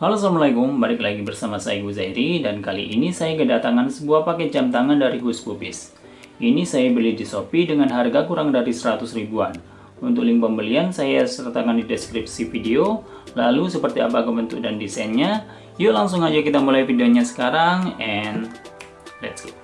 Halo Assalamualaikum, balik lagi bersama saya Guzairi dan kali ini saya kedatangan sebuah paket jam tangan dari Hush Puppies. Ini saya beli di Shopee dengan harga kurang dari 100 ribuan. Untuk link pembelian saya sertakan di deskripsi video. Lalu seperti apa bentuk dan desainnya? Yuk langsung aja kita mulai videonya sekarang and let's go.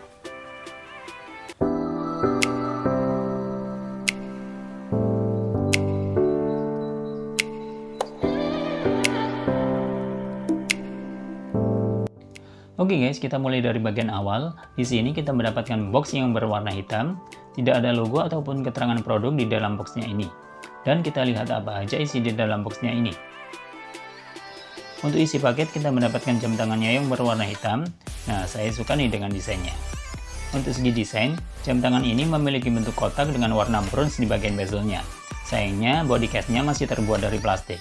Oke okay guys, kita mulai dari bagian awal. Di sini kita mendapatkan box yang berwarna hitam, tidak ada logo ataupun keterangan produk di dalam boxnya ini. Dan kita lihat apa aja isi di dalam boxnya ini. Untuk isi paket kita mendapatkan jam tangannya yang berwarna hitam. Nah, saya suka nih dengan desainnya. Untuk segi desain, jam tangan ini memiliki bentuk kotak dengan warna bronze di bagian bezelnya. Sayangnya, body case-nya masih terbuat dari plastik.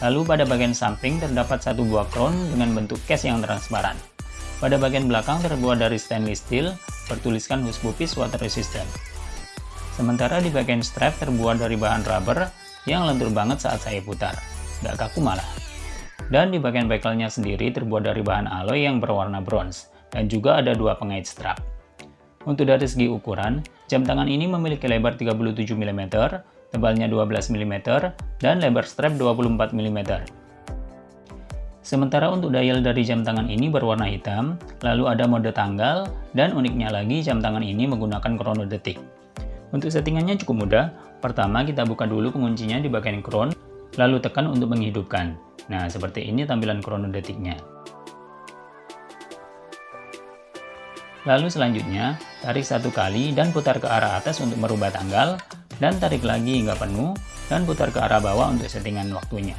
Lalu pada bagian samping terdapat satu buah crown dengan bentuk case yang transparan. Pada bagian belakang terbuat dari stainless steel, bertuliskan Puppies Water Resistant. Sementara di bagian strap terbuat dari bahan rubber yang lentur banget saat saya putar, nggak kaku malah. Dan di bagian bekelnya sendiri terbuat dari bahan alloy yang berwarna bronze, dan juga ada dua pengait strap. Untuk dari segi ukuran, jam tangan ini memiliki lebar 37 mm, tebalnya 12 mm, dan lebar strap 24 mm. Sementara untuk dial dari jam tangan ini berwarna hitam, lalu ada mode tanggal, dan uniknya lagi jam tangan ini menggunakan krono detik. Untuk settingannya cukup mudah, pertama kita buka dulu penguncinya di bagian crown, lalu tekan untuk menghidupkan. Nah, seperti ini tampilan krono detiknya. Lalu selanjutnya, tarik satu kali dan putar ke arah atas untuk merubah tanggal, dan tarik lagi hingga penuh, dan putar ke arah bawah untuk settingan waktunya.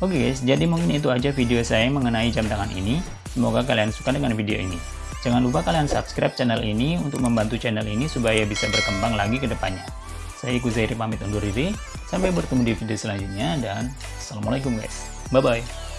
Oke okay guys, jadi mungkin itu aja video saya mengenai jam tangan ini. Semoga kalian suka dengan video ini. Jangan lupa kalian subscribe channel ini untuk membantu channel ini supaya bisa berkembang lagi ke depannya. Saya Ikuzairi pamit undur diri. Sampai bertemu di video selanjutnya dan Assalamualaikum guys. Bye-bye.